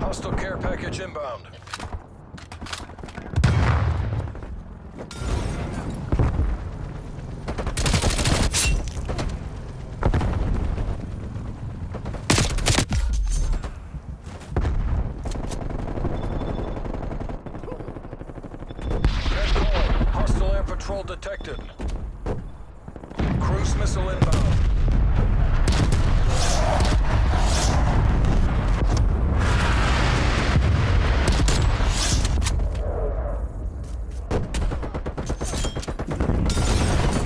Hostile care package inbound. Hostile air patrol detected. Cruise missile inbound.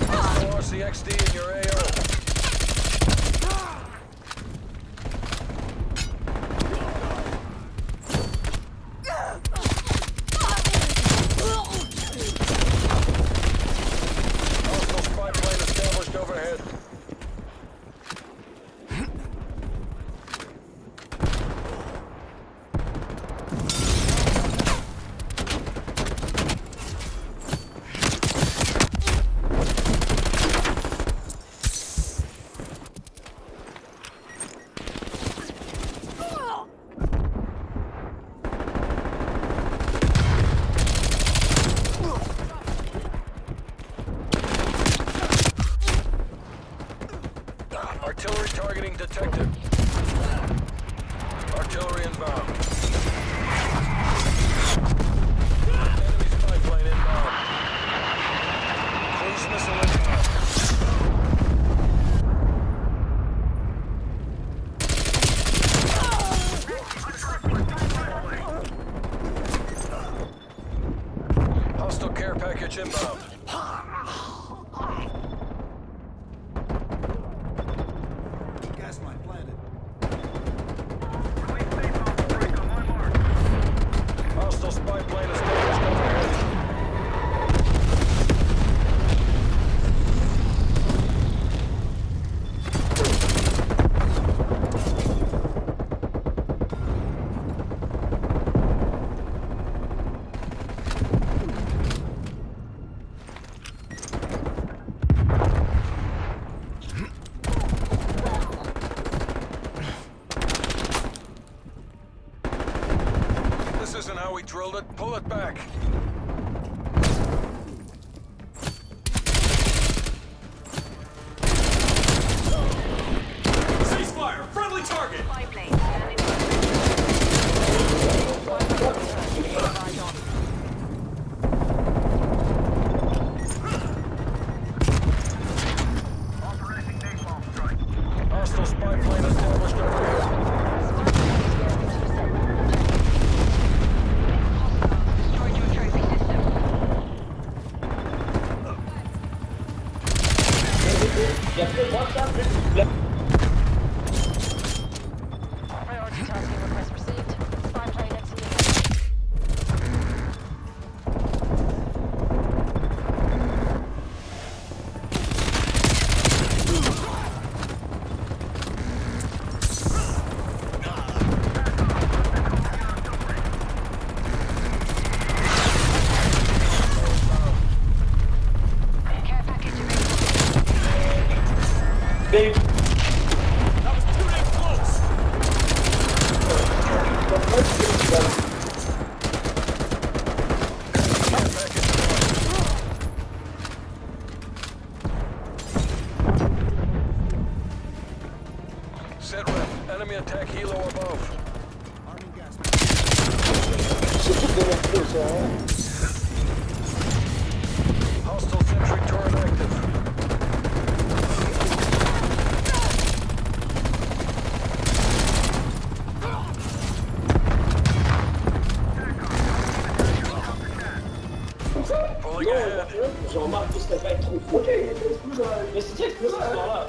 Hostile RCXD in your AO. Hostile spy plane established overhead. Artillery targeting detected. Artillery inbound. Enemy spy plane inbound. Cruise missile inbound. Hostile care package inbound. Gas mine planted. Hostile spy plane established overhead. This isn't how we drilled it. Pull it back. Ceasefire! Friendly target! Hostile spy plane established Ja, für WhatsApp, Enemy attack helo above. Hostile sentry turret active. Pulling ahead. Jean-Marc, c'était pas trop fou. Mais c'est ce soir-là